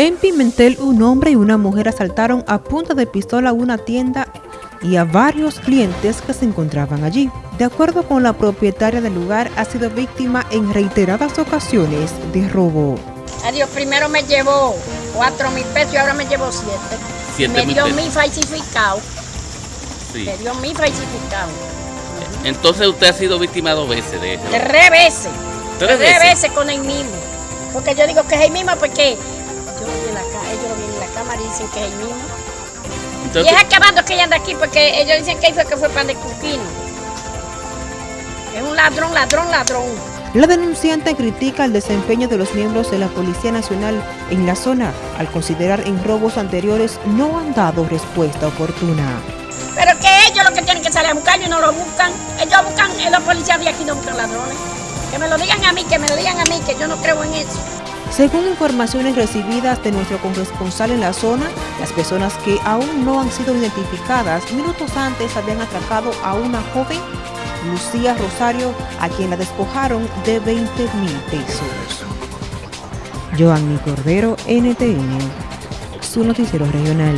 En Pimentel, un hombre y una mujer asaltaron a punta de pistola una tienda y a varios clientes que se encontraban allí. De acuerdo con la propietaria del lugar, ha sido víctima en reiteradas ocasiones de robo. Adiós, primero me llevó 4 mil pesos y ahora me llevó 7. Siete Me mil dio mi falsificado. Sí. Me dio mi falsificado. Entonces usted ha sido víctima dos veces de eso. Tres veces. ¿Tres veces? veces con el mismo. Porque yo digo que es el mismo porque dicen que es el mismo. Y es acabando que ella anda aquí porque ellos dicen que ahí fue que fue para el Cuquino. Es un ladrón, ladrón, ladrón. La denunciante critica el desempeño de los miembros de la Policía Nacional en la zona, al considerar en robos anteriores no han dado respuesta oportuna. Pero que ellos lo que tienen que salir a buscar y no lo buscan. Ellos buscan, eh, los policías de aquí no buscan ladrones. Que me lo digan a mí, que me lo digan a mí, que yo no creo en eso. Según informaciones recibidas de nuestro corresponsal en la zona, las personas que aún no han sido identificadas minutos antes habían atracado a una joven, Lucía Rosario, a quien la despojaron de 20 mil pesos. Joanny Cordero, NTN, su noticiero regional.